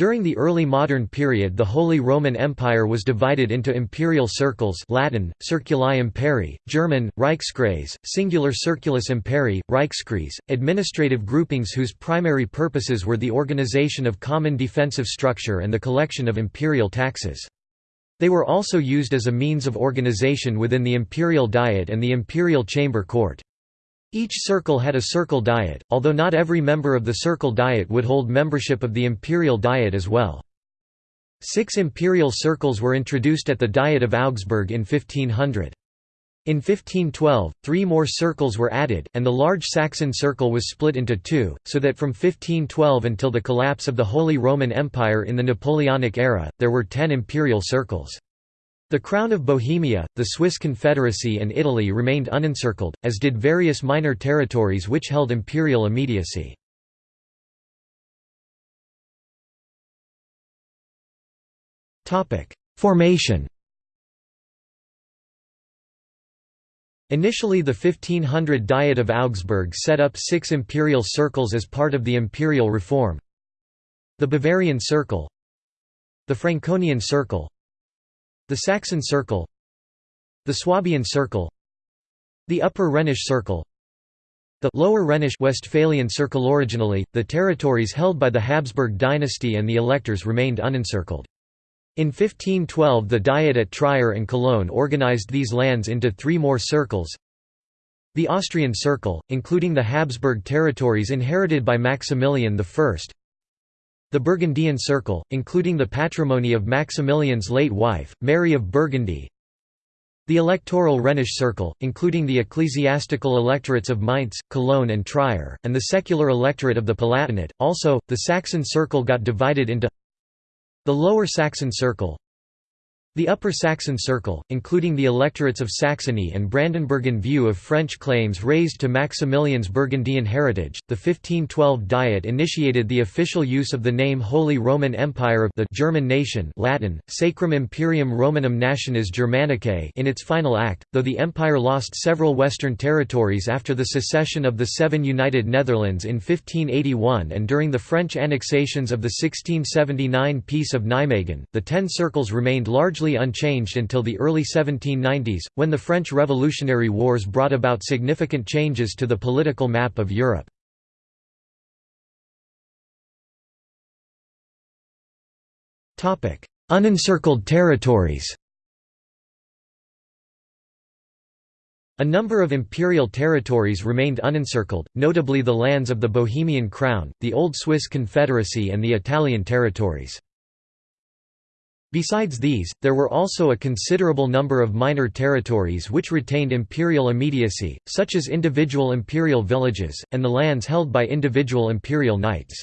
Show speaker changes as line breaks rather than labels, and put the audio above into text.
During the early modern period the Holy Roman Empire was divided into imperial circles Latin, Circuli Imperii, German, Reichskreis, singular Circulus Imperii, Reichskreis, administrative groupings whose primary purposes were the organization of common defensive structure and the collection of imperial taxes. They were also used as a means of organization within the imperial diet and the imperial chamber court. Each circle had a circle diet, although not every member of the circle diet would hold membership of the imperial diet as well. Six imperial circles were introduced at the Diet of Augsburg in 1500. In 1512, three more circles were added, and the large Saxon circle was split into two, so that from 1512 until the collapse of the Holy Roman Empire in the Napoleonic era, there were ten imperial circles. The Crown of Bohemia, the Swiss Confederacy and Italy remained unencircled, as did various minor territories which held imperial immediacy. Formation Initially the 1500 Diet of Augsburg set up six imperial circles as part of the imperial reform. The Bavarian Circle The Franconian Circle the Saxon Circle The Swabian Circle The Upper Rhenish Circle the Lower Rhenish Westphalian Circle Originally, the territories held by the Habsburg dynasty and the electors remained unencircled. In 1512 the Diet at Trier and Cologne organized these lands into three more circles. The Austrian Circle, including the Habsburg territories inherited by Maximilian I the Burgundian Circle, including the patrimony of Maximilian's late wife, Mary of Burgundy The electoral Rhenish Circle, including the ecclesiastical electorates of Mainz, Cologne and Trier, and the secular electorate of the Palatinate. Also, the Saxon Circle got divided into the Lower Saxon Circle the Upper Saxon Circle, including the electorates of Saxony and Brandenburg in view of French claims raised to Maximilian's Burgundian heritage, the 1512 Diet initiated the official use of the name Holy Roman Empire of the German nation Latin, Sacrum Imperium Romanum Nationis Germanicae in its final act, though the empire lost several western territories after the secession of the Seven United Netherlands in 1581 and during the French annexations of the 1679 Peace of Nijmegen, the Ten Circles remained largely largely unchanged until the early 1790s, when the French Revolutionary Wars brought about significant changes to the political map of Europe. Unencircled territories A number of imperial territories remained unencircled, notably the lands of the Bohemian Crown, the Old Swiss Confederacy and the Italian territories. Besides these, there were also a considerable number of minor territories which retained imperial immediacy, such as individual imperial villages, and the lands held by individual imperial knights.